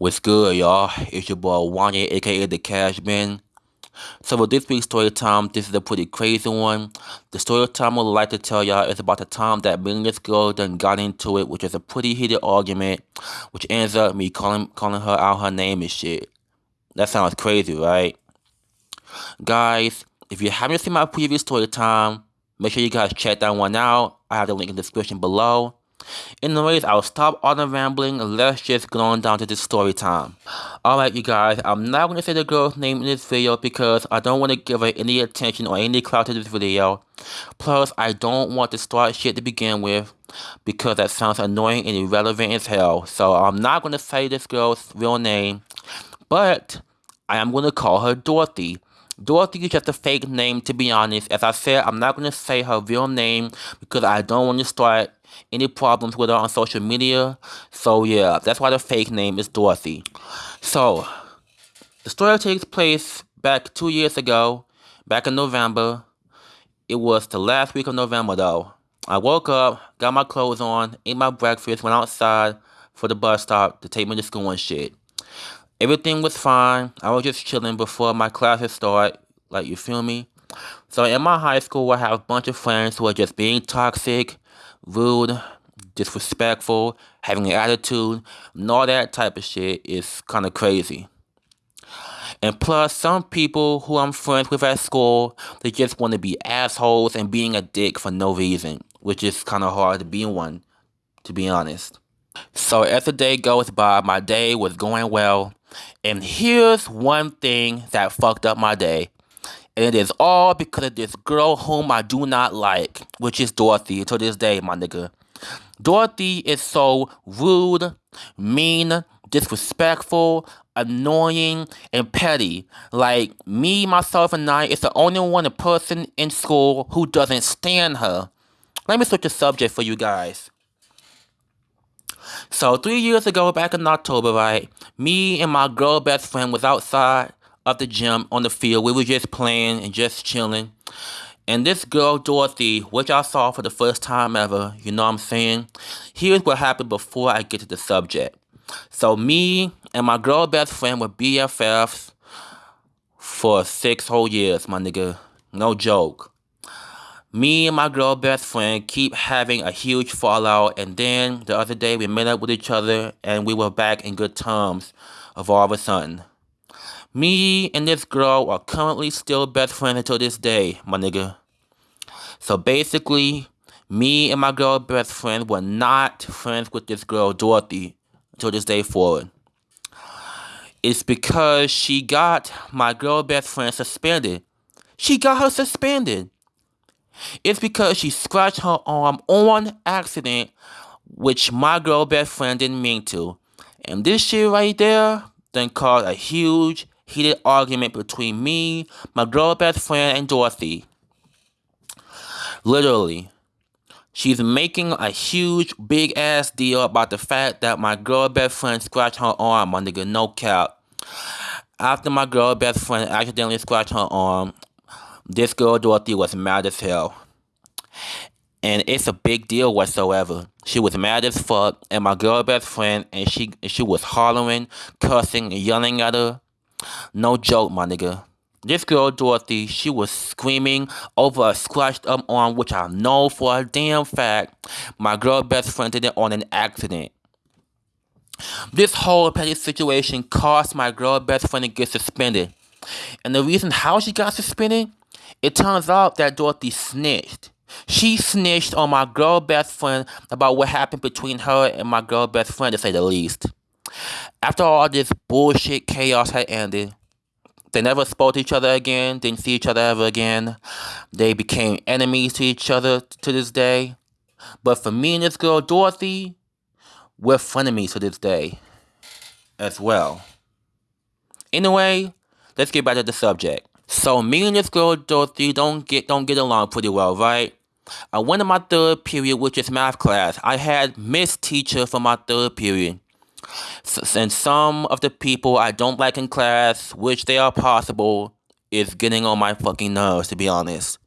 What's good, y'all? It's your boy Wanye, aka the Cash Man. So for this week's story time, this is a pretty crazy one. The story time I would like to tell y'all is about the time that me and this girl done got into it, which is a pretty heated argument, which ends up me calling calling her out her name and shit. That sounds crazy, right? Guys, if you haven't seen my previous story time, make sure you guys check that one out. I have the link in the description below. Anyways, I'll stop all the rambling let's just go on down to the story time. Alright you guys, I'm not going to say the girl's name in this video because I don't want to give her any attention or any clout to this video. Plus, I don't want to start shit to begin with because that sounds annoying and irrelevant as hell. So I'm not going to say this girl's real name, but I am going to call her Dorothy. Dorothy is just a fake name to be honest. As I said, I'm not going to say her real name because I don't want to start any problems with her on social media. So yeah, that's why the fake name is Dorothy. So, the story takes place back two years ago, back in November. It was the last week of November though. I woke up, got my clothes on, ate my breakfast, went outside for the bus stop to take me to school and shit. Everything was fine. I was just chilling before my classes start. Like, you feel me? So in my high school, I have a bunch of friends who are just being toxic, rude, disrespectful, having an attitude, and all that type of shit is kind of crazy. And plus, some people who I'm friends with at school, they just want to be assholes and being a dick for no reason, which is kind of hard to be one, to be honest. So as the day goes by, my day was going well, and here's one thing that fucked up my day. And it is all because of this girl whom I do not like, which is Dorothy to this day, my nigga. Dorothy is so rude, mean, disrespectful, annoying, and petty. Like, me, myself, and I is the only one person in school who doesn't stand her. Let me switch the subject for you guys. So, three years ago, back in October, right, me and my girl best friend was outside of the gym on the field. We were just playing and just chilling. And this girl, Dorothy, which I saw for the first time ever, you know what I'm saying? Here's what happened before I get to the subject. So me and my girl best friend were BFFs for six whole years, my nigga. No joke. Me and my girl best friend keep having a huge fallout and then the other day we met up with each other and we were back in good terms of all of a sudden. Me and this girl are currently still best friends until this day, my nigga. So basically, me and my girl best friend were not friends with this girl, Dorothy, until this day forward. It's because she got my girl best friend suspended. She got her suspended. It's because she scratched her arm on accident, which my girl best friend didn't mean to. And this shit right there then caused a huge heated argument between me, my girl best friend, and Dorothy. Literally. She's making a huge, big ass deal about the fact that my girl best friend scratched her arm, my nigga, no cap. After my girl best friend accidentally scratched her arm, this girl Dorothy was mad as hell. And it's a big deal whatsoever. She was mad as fuck, and my girl best friend, and she she was hollering, cussing, and yelling at her. No joke, my nigga. This girl, Dorothy, she was screaming over a scratched up arm, which I know for a damn fact my girl best friend did it on an accident. This whole petty situation caused my girl best friend to get suspended. And the reason how she got suspended, it turns out that Dorothy snitched. She snitched on my girl best friend about what happened between her and my girl best friend, to say the least. After all this bullshit chaos had ended, they never spoke to each other again, didn't see each other ever again. They became enemies to each other to this day. But for me and this girl, Dorothy, we're frenemies to this day as well. Anyway, let's get back to the subject. So me and this girl, Dorothy, don't get don't get along pretty well, right? I went to my third period, which is math class. I had Miss Teacher for my third period. And some of the people I don't like in class, which they are possible, is getting on my fucking nerves, to be honest.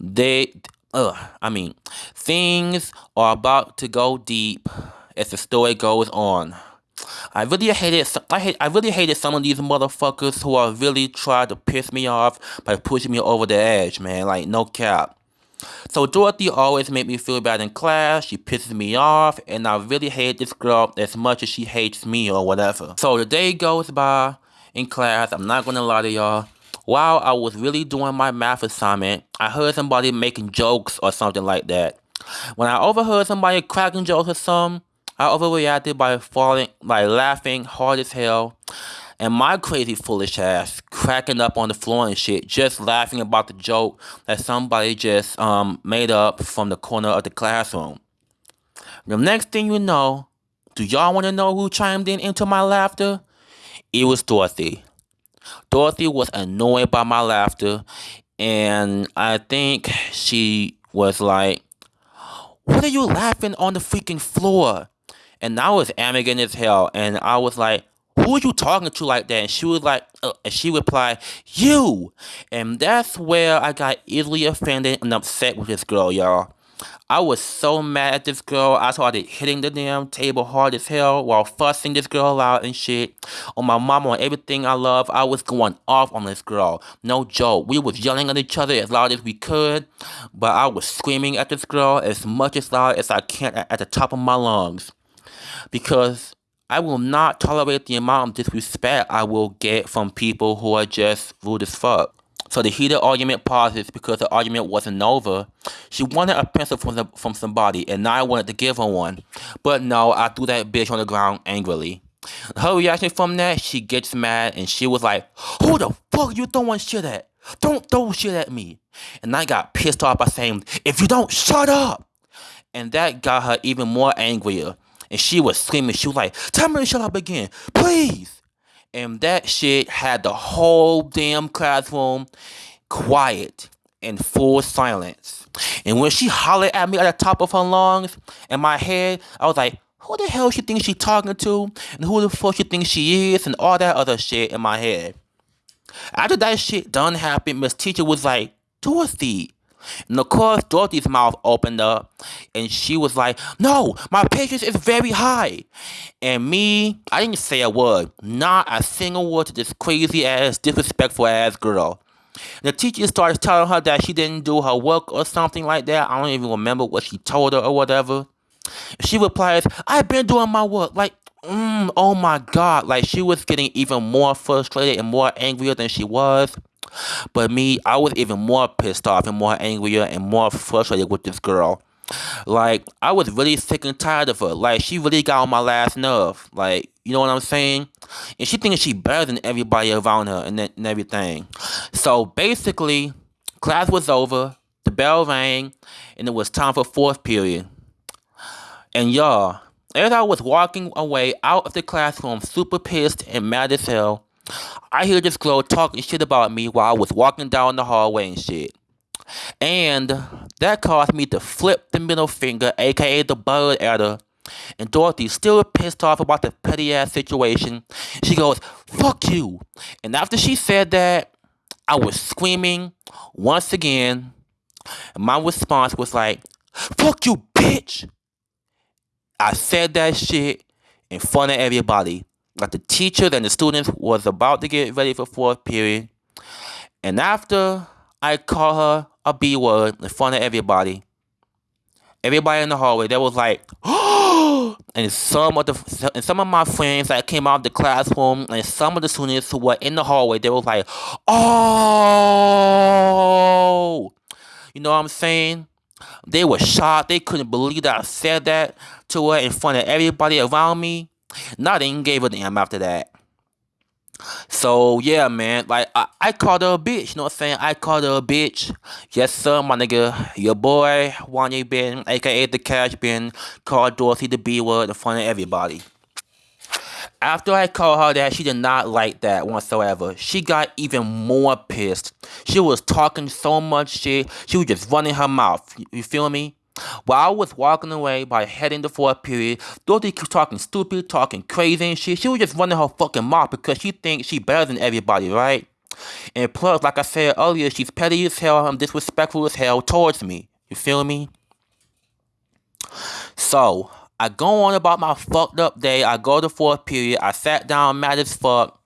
They, uh, I mean, things are about to go deep as the story goes on. I really hated I hate I really hated some of these motherfuckers who are really trying to piss me off by pushing me over the edge, man. Like no cap. So Dorothy always made me feel bad in class. She pisses me off, and I really hate this girl as much as she hates me or whatever. So the day goes by in class. I'm not gonna lie to y'all. While I was really doing my math assignment, I heard somebody making jokes or something like that. When I overheard somebody cracking jokes or something, I overreacted by falling, by laughing hard as hell, and my crazy foolish ass cracking up on the floor and shit, just laughing about the joke that somebody just um made up from the corner of the classroom. The next thing you know, do y'all want to know who chimed in into my laughter? It was Dorothy. Dorothy was annoyed by my laughter, and I think she was like, What are you laughing on the freaking floor? And I was arrogant as hell. And I was like, who are you talking to like that? And she was like, uh, and she replied, you. And that's where I got easily offended and upset with this girl, y'all. I was so mad at this girl. I started hitting the damn table hard as hell while fussing this girl out and shit. On my mama, on everything I love, I was going off on this girl. No joke. We was yelling at each other as loud as we could, but I was screaming at this girl as much as loud as I can at the top of my lungs because I will not tolerate the amount of disrespect I will get from people who are just rude as fuck. So the heated argument pauses because the argument wasn't over. She wanted a pencil from, the, from somebody, and I wanted to give her one. But no, I threw that bitch on the ground angrily. Her reaction from that, she gets mad, and she was like, Who the fuck you throwing shit at? Don't throw shit at me. And I got pissed off by saying, If you don't, shut up! And that got her even more angrier and she was screaming. She was like, "Tell me to shut up again, please." And that shit had the whole damn classroom quiet and full silence. And when she hollered at me at the top of her lungs, in my head, I was like, who the hell she thinks she talking to? And who the fuck she thinks she is? And all that other shit in my head. After that shit done happened, Miss Teacher was like, Dorothy, and of course, Dorothy's mouth opened up and she was like, No, my patience is very high. And me, I didn't say a word, not a single word to this crazy ass, disrespectful ass girl. The teacher starts telling her that she didn't do her work or something like that. I don't even remember what she told her or whatever. She replies, I've been doing my work. Like, mm, oh my God. Like, she was getting even more frustrated and more angrier than she was. But me, I was even more pissed off and more angrier and more frustrated with this girl. Like, I was really sick and tired of her. Like, she really got on my last nerve. Like, you know what I'm saying? And she thinks she better than everybody around her and, and everything. So, basically, class was over. The bell rang. And it was time for fourth period. And y'all, as I was walking away out of the classroom super pissed and mad as hell, I hear this girl talking shit about me while I was walking down the hallway and shit. And that caused me to flip the middle finger, aka the bird at her. And Dorothy, still pissed off about the petty ass situation, she goes, Fuck you. And after she said that, I was screaming once again. And my response was like, Fuck you, bitch. I said that shit in front of everybody that the teacher and the students was about to get ready for fourth period. And after I called her a B word in front of everybody, everybody in the hallway, they was like, oh! and some of the and some of my friends that came out of the classroom and some of the students who were in the hallway, they was like, oh, you know what I'm saying? They were shocked. They couldn't believe that I said that to her in front of everybody around me. Nothing gave a damn after that. So yeah, man, like I, I called her a bitch, you know what I'm saying? I called her a bitch. Yes, sir, my nigga. Your boy, Wanye Ben, aka the Cash Ben, called Dorothy the B word in front of everybody. After I called her that, she did not like that whatsoever. She got even more pissed. She was talking so much shit. She was just running her mouth. You feel me? While I was walking away by heading the fourth period, Dorothy kept talking stupid, talking crazy and shit. She was just running her fucking mouth because she thinks she better than everybody, right? And plus, like I said earlier, she's petty as hell and disrespectful as hell towards me. You feel me? So, I go on about my fucked up day. I go to fourth period. I sat down mad as fuck.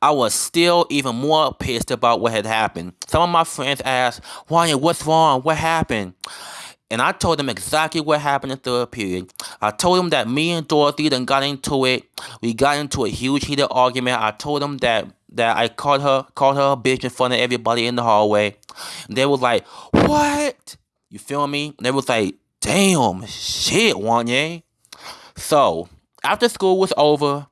I was still even more pissed about what had happened. Some of my friends asked, Wanya, what's wrong? What happened? And I told them exactly what happened in third period. I told them that me and Dorothy then got into it. We got into a huge heated argument. I told them that that I called her called her a bitch in front of everybody in the hallway. And they was like, What? You feel me? And they was like, damn, shit, Wanye. So after school was over,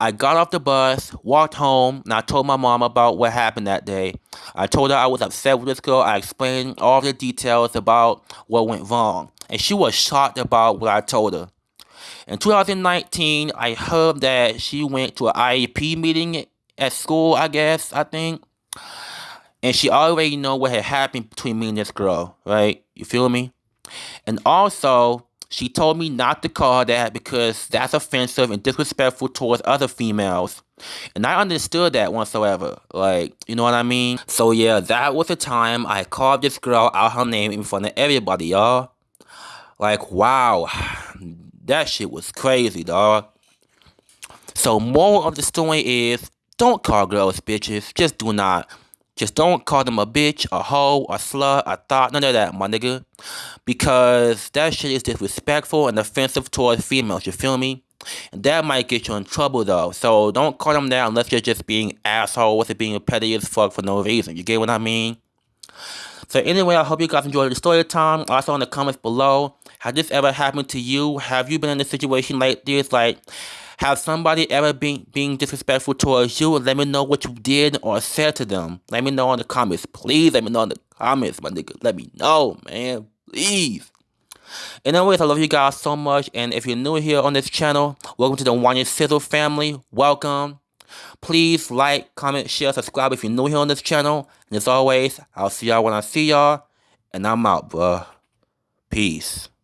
I got off the bus, walked home, and I told my mom about what happened that day. I told her I was upset with this girl. I explained all the details about what went wrong. And she was shocked about what I told her. In 2019, I heard that she went to an IEP meeting at school, I guess, I think. And she already know what had happened between me and this girl, right? You feel me? And also, she told me not to call her that because that's offensive and disrespectful towards other females. And I understood that whatsoever. Like, you know what I mean? So yeah, that was the time I called this girl out her name in front of everybody, y'all. Like, wow. That shit was crazy, dog. So moral of the story is don't call girls bitches. Just do not. Just don't call them a bitch, a hoe, a slut, a thot, none of that, my nigga. Because that shit is disrespectful and offensive towards females, you feel me? And that might get you in trouble though. So don't call them that unless you're just being assholes and being petty as fuck for no reason. You get what I mean? So anyway, I hope you guys enjoyed the story time. Also in the comments below, has this ever happened to you? Have you been in a situation like this? Like, have somebody ever been being disrespectful towards you? Let me know what you did or said to them. Let me know in the comments. Please let me know in the comments, my nigga. Let me know, man. Please. Anyways, I love you guys so much. And if you're new here on this channel, welcome to the Wanya Sizzle family. Welcome. Please like, comment, share, subscribe if you're new here on this channel. And as always, I'll see y'all when I see y'all. And I'm out, bruh. Peace.